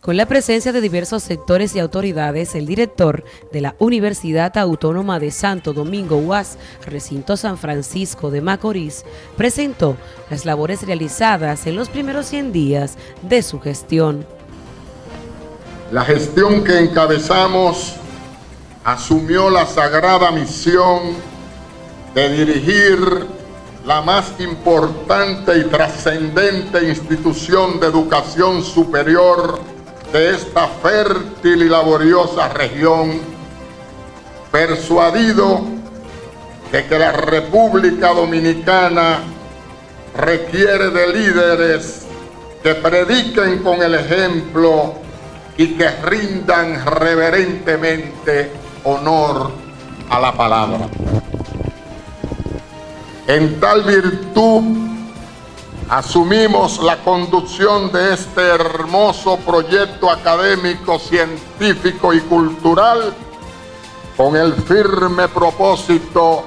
Con la presencia de diversos sectores y autoridades, el director de la Universidad Autónoma de Santo Domingo UAS, recinto San Francisco de Macorís, presentó las labores realizadas en los primeros 100 días de su gestión. La gestión que encabezamos asumió la sagrada misión de dirigir la más importante y trascendente institución de educación superior de esta fértil y laboriosa región, persuadido de que la República Dominicana requiere de líderes que prediquen con el ejemplo y que rindan reverentemente honor a la palabra. En tal virtud asumimos la conducción de este hermoso proyecto académico, científico y cultural con el firme propósito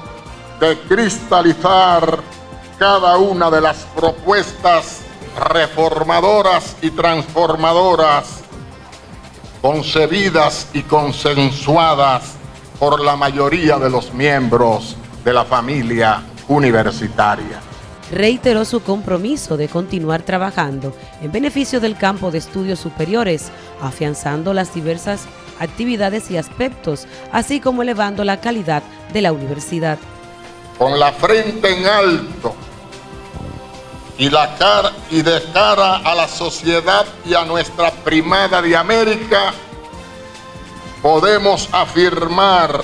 de cristalizar cada una de las propuestas reformadoras y transformadoras concebidas y consensuadas por la mayoría de los miembros de la familia universitaria reiteró su compromiso de continuar trabajando en beneficio del campo de estudios superiores, afianzando las diversas actividades y aspectos, así como elevando la calidad de la universidad. Con la frente en alto y, la cara, y de cara a la sociedad y a nuestra primada de América, podemos afirmar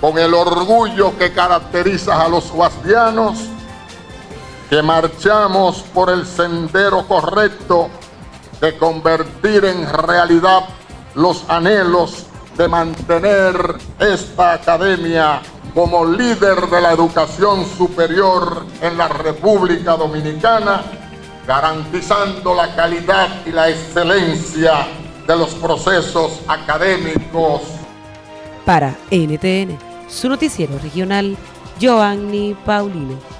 con el orgullo que caracteriza a los guasdianos que marchamos por el sendero correcto de convertir en realidad los anhelos de mantener esta academia como líder de la educación superior en la República Dominicana, garantizando la calidad y la excelencia de los procesos académicos. Para NTN, su noticiero regional, Joanny Paulino.